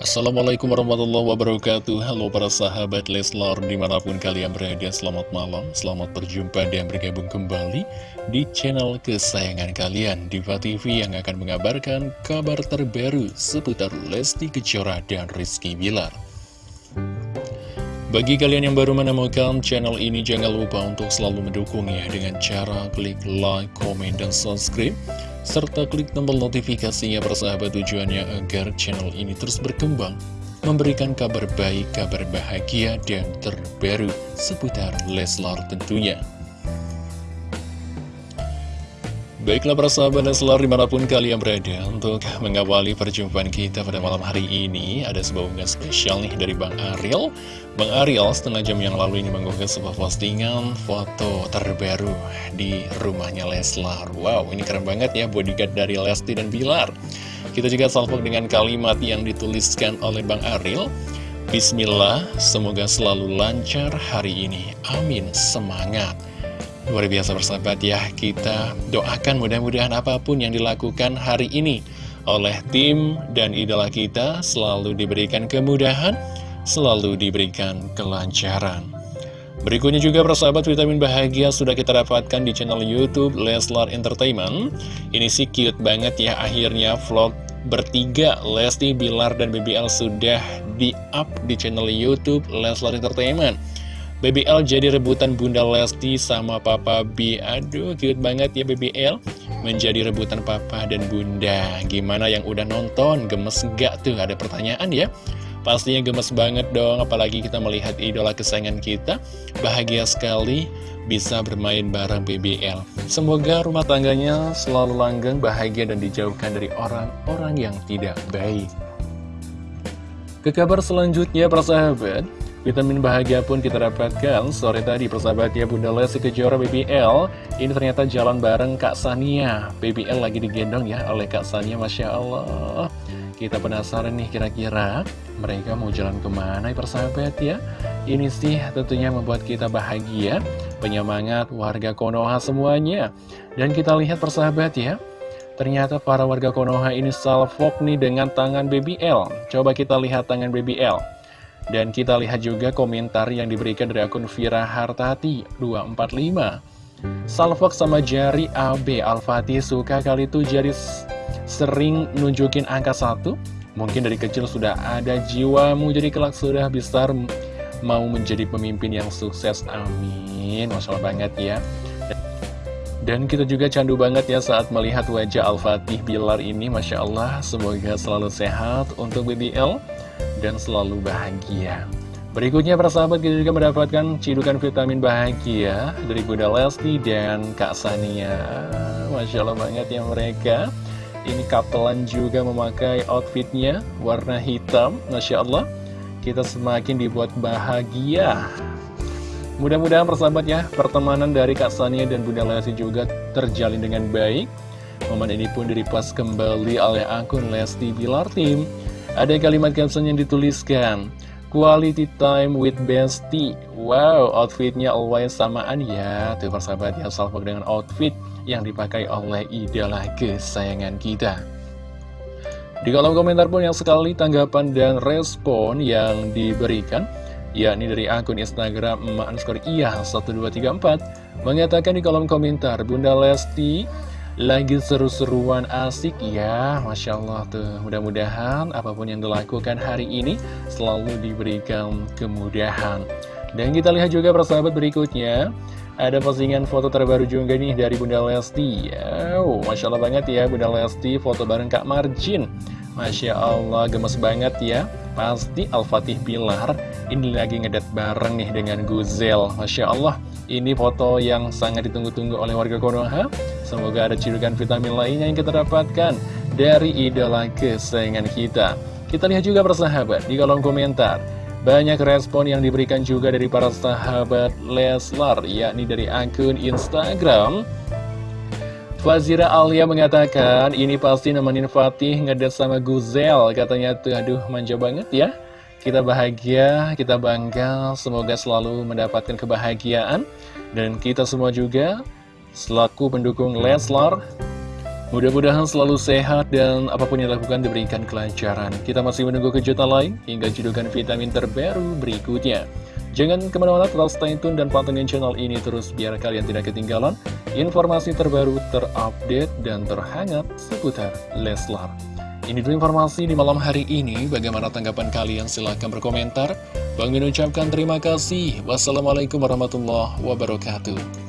Assalamualaikum warahmatullahi wabarakatuh. Halo para sahabat Leslar Di mana pun kalian berada Selamat malam, selamat berjumpa dan bergabung kembali Di channel kesayangan kalian Diva TV yang akan mengabarkan Kabar terbaru seputar Lesti Kejora dan Rizky Bilar. Bagi kalian yang baru menemukan channel ini, jangan lupa untuk selalu mendukungnya dengan cara klik like, komen, dan subscribe serta klik tombol notifikasinya persahabat tujuannya agar channel ini terus berkembang, memberikan kabar baik, kabar bahagia, dan terbaru seputar Leslar tentunya. Baiklah para sahabat Leslar di mana pun kalian berada Untuk mengawali perjumpaan kita pada malam hari ini Ada sebuah unggahan spesial nih dari Bang Ariel. Bang Ariel setengah jam yang lalu ini mengunggah sebuah postingan foto terbaru di rumahnya Leslar. Wow ini keren banget ya bodyguard dari Lesti dan Bilar. Kita juga salvok dengan kalimat yang dituliskan oleh Bang Ariel. Bismillah semoga selalu lancar hari ini. Amin semangat Luar biasa bersahabat ya, kita doakan mudah-mudahan apa pun yang dilakukan hari ini oleh tim dan idola kita selalu diberikan kemudahan, selalu diberikan kelancaran. Berikutnya juga persahabat vitamin bahagia sudah kita dapatkan di channel Youtube Leslar Entertainment. Ini sih cute banget ya akhirnya vlog bertiga Lesti, Bilar, dan BBL sudah di-up di channel Youtube Leslar Entertainment. BBL jadi rebutan Bunda Lesti sama Papa B. Aduh cute banget ya BBL Menjadi rebutan Papa dan Bunda. Gimana yang udah nonton? Gemes gak tuh? Ada pertanyaan ya? Pastinya gemes banget dong Apalagi kita melihat idola kesayangan kita. Bahagia sekali bisa bermain bareng BBL Semoga rumah tangganya selalu langgeng, bahagia dan dijauhkan dari orang-orang yang tidak baik. Ke kabar selanjutnya persahabat Vitamin bahagia pun kita dapatkan. Sore tadi persahabat ya Bunda Lesti Kejora BBL Ini ternyata jalan bareng Kak Sania. BBL lagi digendong ya oleh Kak Sania Masya Allah. Kita penasaran nih kira-kira mereka mau jalan ke mana ya persahabat ya? Ini sih tentunya membuat kita bahagia Penyemangat warga Konoha semuanya. Dan kita lihat persahabat ya Ternyata para warga Konoha ini salvok nih dengan tangan BBL Coba kita lihat tangan BBL dan kita lihat juga komentar yang diberikan dari akun Vira Hartati 245 Salfok sama jari AB Al-Fatih suka kali itu jari sering nunjukin angka satu? Mungkin dari kecil sudah ada jiwamu jadi kelak sudah besar mau menjadi pemimpin yang sukses. Amin. Masya Allah banget ya. Dan kita juga candu banget ya saat melihat wajah Al-Fatih Bilar ini. Masya Allah semoga selalu sehat untuk BBL dan selalu bahagia. Berikutnya para sahabat kita juga mendapatkan cidukan vitamin bahagia dari Bunda Lesti dan Kak Sania. Masya Allah banget ya mereka. Ini kapelan juga memakai outfitnya warna hitam. Masya Allah. Kita semakin dibuat bahagia. Mudah-mudahan persahabat ya, pertemanan dari Kak Sania dan Bunda Lesti juga terjalin dengan baik. Momen ini pun direpost kembali oleh akun Lesti Bilar Team. Ada kalimat caption yang dituliskan Quality time with bestie. Wow, outfitnya always samaan ya. Tuh persahabat ya, salvo dengan outfit yang dipakai oleh idola kesayangan kita. Di kolom komentar pun yang sekali tanggapan dan respon yang diberikan yakni dari akun Instagram emak underscore iya 1234 mengatakan di kolom komentar Bunda Lesti lagi seru-seruan asik ya Masya Allah tuh. Mudah-mudahan apa pun yang dilakukan hari ini Selalu diberikan kemudahan. Dan kita lihat juga persahabat berikutnya. Ada postingan foto terbaru juga nih dari Bunda Lesti. Oh, Masya Allah banget ya Bunda Lesti foto bareng Kak Marjin. Masya Allah gemes banget ya. Pasti Al-Fatih Pilar Ini lagi ngedat bareng nih dengan Guzel. Masya Allah Ini foto yang sangat ditunggu-tunggu oleh warga Konoha Semoga ada cirukan vitamin lainnya yang kita dapatkan dari idola kesayangan kita. Kita lihat juga persahabat di kolom komentar. Banyak respon yang diberikan juga dari para sahabat Leslar, yakni dari akun Instagram. Fazira Alia mengatakan, ini pasti nemenin Fatih ngedet sama Guzel. Katanya tuh, aduh manja banget ya. Kita bahagia, kita bangga, semoga selalu mendapatkan kebahagiaan. Dan kita semua juga selaku pendukung Leslar Mudah-mudahan selalu sehat dan apa pun yang dilakukan diberikan kelancaran. Kita masih menunggu kejutan lain hingga judukan vitamin terbaru berikutnya. Jangan ke mana-mana tetap stay tune dan pantengin channel ini terus biar kalian tidak ketinggalan informasi terbaru, terupdate, dan terhangat seputar Leslar. Ini dulu informasi di malam hari ini. Bagaimana tanggapan kalian? Silahkan berkomentar. Bang Min ucapkan terima kasih. Wassalamualaikum warahmatullahi wabarakatuh.